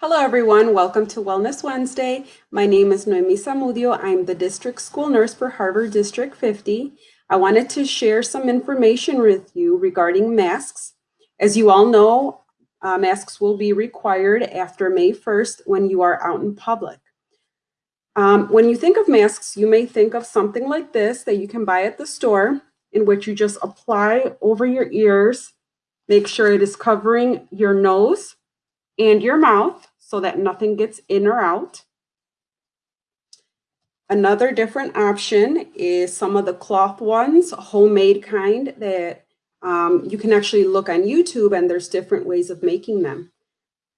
Hello, everyone. Welcome to Wellness Wednesday. My name is Noemi Zamudio. I'm the district school nurse for Harvard District 50. I wanted to share some information with you regarding masks. As you all know, uh, masks will be required after May 1st when you are out in public. Um, when you think of masks, you may think of something like this that you can buy at the store in which you just apply over your ears. Make sure it is covering your nose and your mouth so that nothing gets in or out. Another different option is some of the cloth ones, homemade kind that um, you can actually look on YouTube and there's different ways of making them.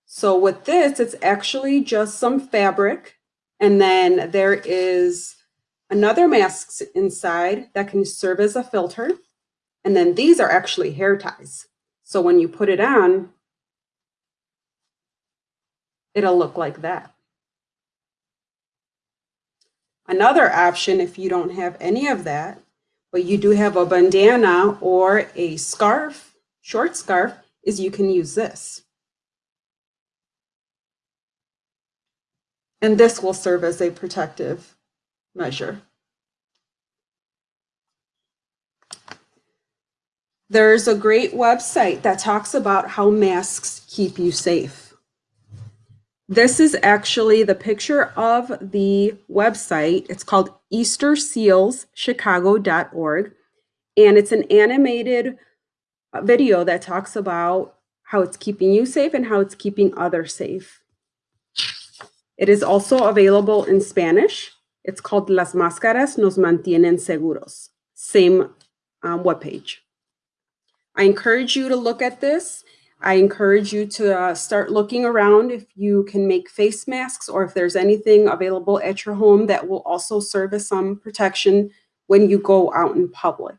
So with this, it's actually just some fabric and then there is another mask inside that can serve as a filter. And then these are actually hair ties. So when you put it on, it'll look like that. Another option, if you don't have any of that, but you do have a bandana or a scarf, short scarf, is you can use this. And this will serve as a protective measure. There's a great website that talks about how masks keep you safe. This is actually the picture of the website. It's called eastersealschicago.org. And it's an animated video that talks about how it's keeping you safe and how it's keeping others safe. It is also available in Spanish. It's called Las Máscaras nos mantienen seguros. Same um, webpage. I encourage you to look at this I encourage you to uh, start looking around if you can make face masks or if there's anything available at your home that will also serve as some protection when you go out in public.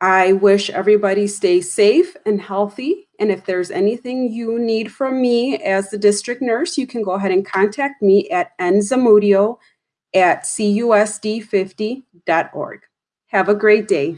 I wish everybody stays safe and healthy. And if there's anything you need from me as the district nurse, you can go ahead and contact me at nzamudio at cusd50.org. Have a great day.